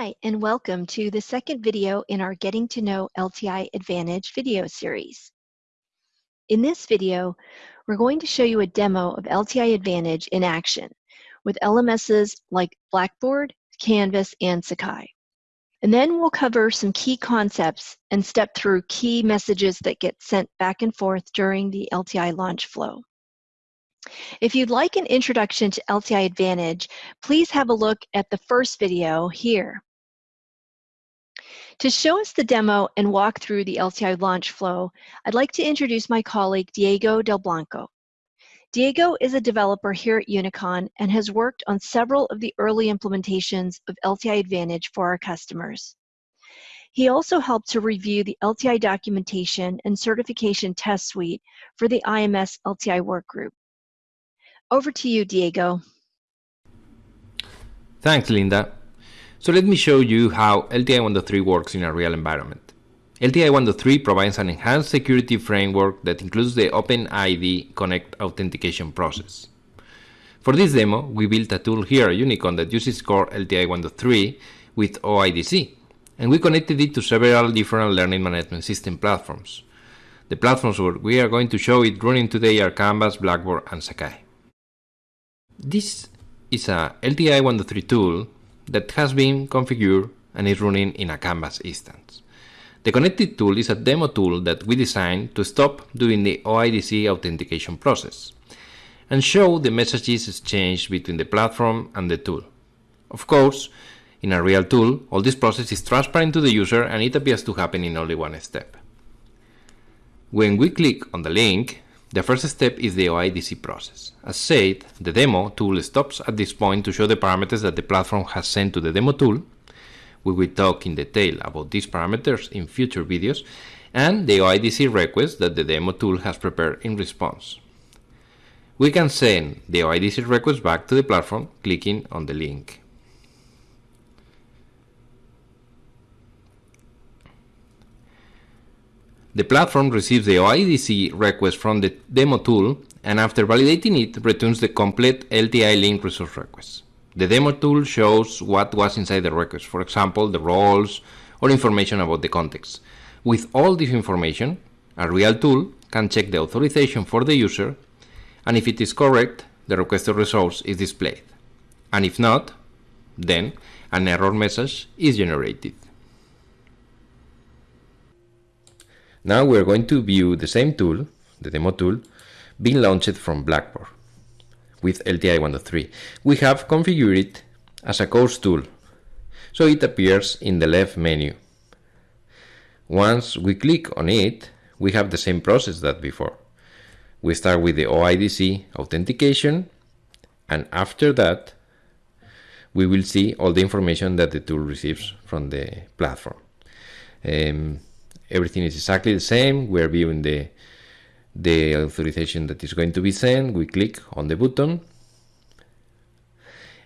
Hi, and welcome to the second video in our Getting to Know LTI Advantage video series. In this video, we're going to show you a demo of LTI Advantage in action with LMSs like Blackboard, Canvas, and Sakai. And then we'll cover some key concepts and step through key messages that get sent back and forth during the LTI launch flow. If you'd like an introduction to LTI Advantage, please have a look at the first video here. To show us the demo and walk through the LTI launch flow, I'd like to introduce my colleague Diego Del Blanco. Diego is a developer here at Unicon and has worked on several of the early implementations of LTI Advantage for our customers. He also helped to review the LTI documentation and certification test suite for the IMS LTI workgroup. Over to you, Diego. Thanks, Linda. So let me show you how LTI 1.3 works in a real environment. LTI 1.3 provides an enhanced security framework that includes the OpenID Connect authentication process. For this demo, we built a tool here at Unicon that uses core LTI 1.3 with OIDC, and we connected it to several different learning management system platforms. The platforms where we are going to show it running today are Canvas, Blackboard, and Sakai. This is a LTI 1.3 tool that has been configured and is running in a Canvas instance. The connected tool is a demo tool that we designed to stop doing the OIDC authentication process and show the messages exchanged between the platform and the tool. Of course, in a real tool, all this process is transparent to the user and it appears to happen in only one step. When we click on the link, the first step is the OIDC process. As said, the demo tool stops at this point to show the parameters that the platform has sent to the demo tool. We will talk in detail about these parameters in future videos and the OIDC request that the demo tool has prepared in response. We can send the OIDC request back to the platform clicking on the link. The platform receives the OIDC request from the demo tool and after validating it returns the complete LTI link resource request. The demo tool shows what was inside the request, for example, the roles or information about the context. With all this information, a real tool can check the authorization for the user and if it is correct, the requested resource is displayed. And if not, then an error message is generated. Now we're going to view the same tool, the demo tool, being launched from Blackboard with LTI 1.3. We have configured it as a course tool, so it appears in the left menu. Once we click on it, we have the same process that before. We start with the OIDC authentication, and after that, we will see all the information that the tool receives from the platform. Um, everything is exactly the same. We're viewing the, the authorization that is going to be sent. We click on the button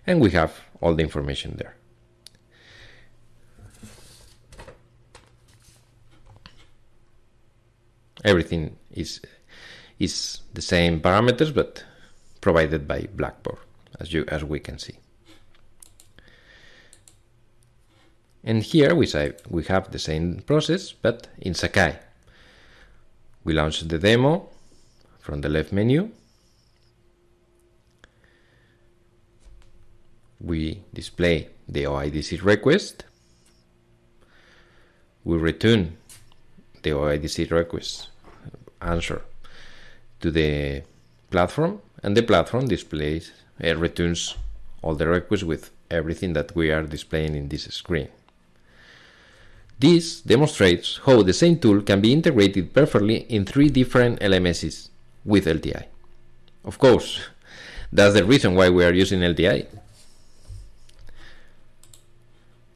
and we have all the information there. Everything is is the same parameters but provided by Blackboard as you as we can see. And here we, say, we have the same process, but in Sakai. We launch the demo from the left menu. We display the OIDC request. We return the OIDC request answer to the platform and the platform displays uh, returns all the requests with everything that we are displaying in this screen. This demonstrates how the same tool can be integrated perfectly in three different LMSs with LTI. Of course, that's the reason why we are using LTI.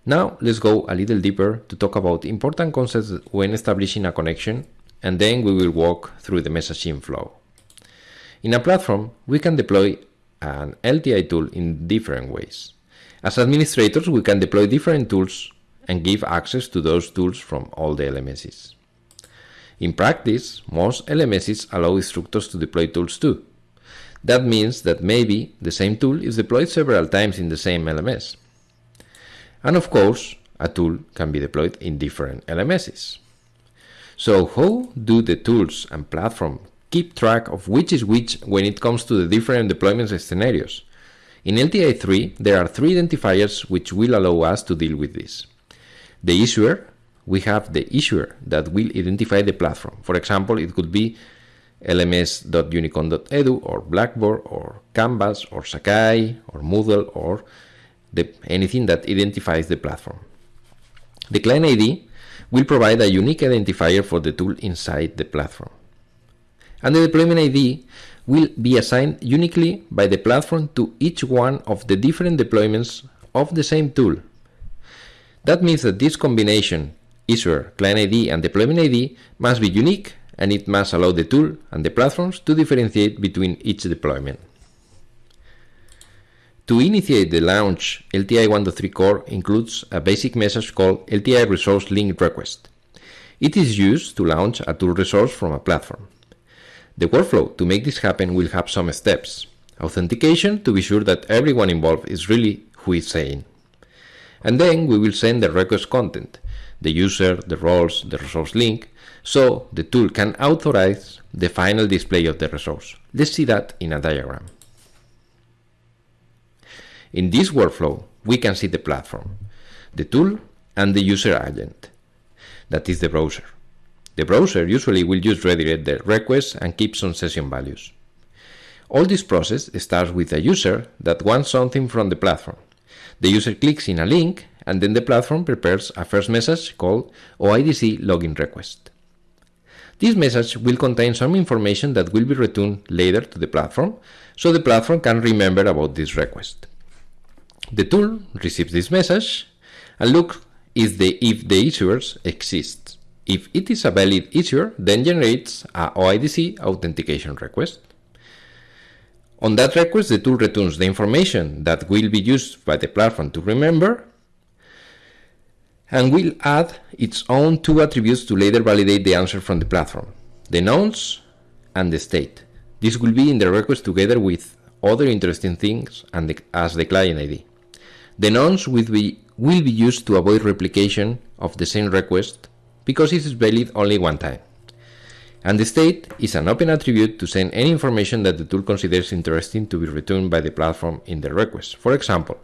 Now let's go a little deeper to talk about important concepts when establishing a connection and then we will walk through the messaging flow. In a platform, we can deploy an LTI tool in different ways. As administrators, we can deploy different tools and give access to those tools from all the LMSs. In practice, most LMSs allow instructors to deploy tools too. That means that maybe the same tool is deployed several times in the same LMS. And of course, a tool can be deployed in different LMSs. So how do the tools and platform keep track of which is which when it comes to the different deployment scenarios? In LTI 3, there are three identifiers which will allow us to deal with this. The issuer, we have the issuer that will identify the platform. For example, it could be lms.unicon.edu or Blackboard or Canvas or Sakai or Moodle or the, anything that identifies the platform. The client ID will provide a unique identifier for the tool inside the platform. And the deployment ID will be assigned uniquely by the platform to each one of the different deployments of the same tool. That means that this combination, issuer, client ID, and deployment ID, must be unique and it must allow the tool and the platforms to differentiate between each deployment. To initiate the launch, LTI 1.3 core includes a basic message called LTI resource link request. It is used to launch a tool resource from a platform. The workflow to make this happen will have some steps. Authentication to be sure that everyone involved is really who is saying. And then we will send the request content, the user, the roles, the resource link, so the tool can authorize the final display of the resource. Let's see that in a diagram. In this workflow, we can see the platform, the tool, and the user agent. That is the browser. The browser usually will just redirect the request and keep some session values. All this process starts with a user that wants something from the platform. The user clicks in a link and then the platform prepares a first message called OIDC login request. This message will contain some information that will be returned later to the platform, so the platform can remember about this request. The tool receives this message and looks if the, if the issuers exists. If it is a valid issuer, then generates a OIDC authentication request. On that request, the tool returns the information that will be used by the platform to remember and will add its own two attributes to later validate the answer from the platform, the nonce and the state. This will be in the request together with other interesting things and the, as the client ID. The nonce will be, will be used to avoid replication of the same request because it is valid only one time. And the state is an open attribute to send any information that the tool considers interesting to be returned by the platform in the request. For example,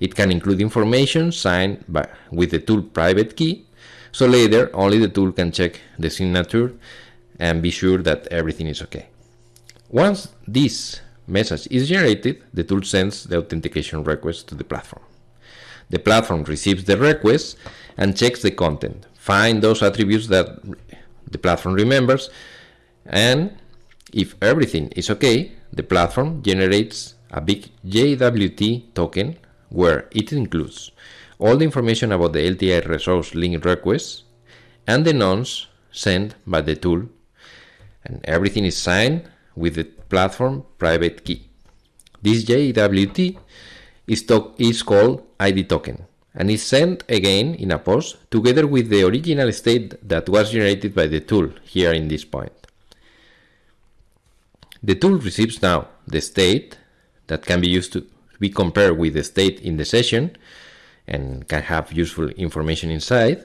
it can include information signed by, with the tool private key, so later only the tool can check the signature and be sure that everything is okay. Once this message is generated, the tool sends the authentication request to the platform. The platform receives the request and checks the content, find those attributes that the platform remembers, and if everything is okay, the platform generates a big JWT token where it includes all the information about the LTI resource link request and the nonce sent by the tool, and everything is signed with the platform private key. This JWT is, is called ID token and is sent again in a post together with the original state that was generated by the tool here in this point. The tool receives now the state that can be used to be compared with the state in the session and can have useful information inside.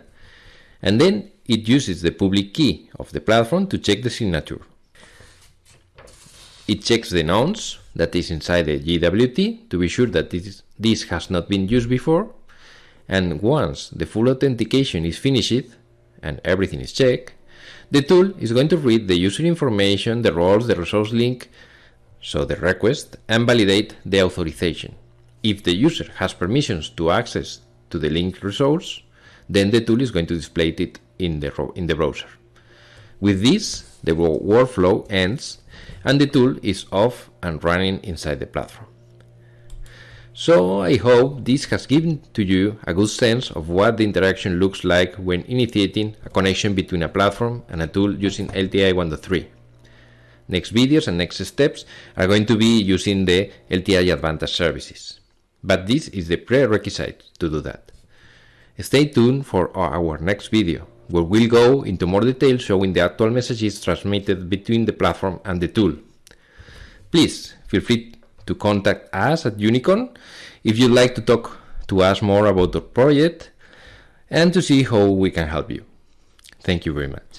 And then it uses the public key of the platform to check the signature. It checks the nonce that is inside the JWT to be sure that this, this has not been used before. And once the full authentication is finished and everything is checked, the tool is going to read the user information, the roles, the resource link, so the request, and validate the authorization. If the user has permissions to access to the linked resource, then the tool is going to display it in the, in the browser. With this, the workflow ends and the tool is off and running inside the platform. So I hope this has given to you a good sense of what the interaction looks like when initiating a connection between a platform and a tool using LTI 1.3. Next videos and next steps are going to be using the LTI Advantage services. But this is the prerequisite to do that. Stay tuned for our next video, where we'll go into more detail showing the actual messages transmitted between the platform and the tool. Please feel free to contact us at Unicon if you'd like to talk to us more about the project and to see how we can help you. Thank you very much.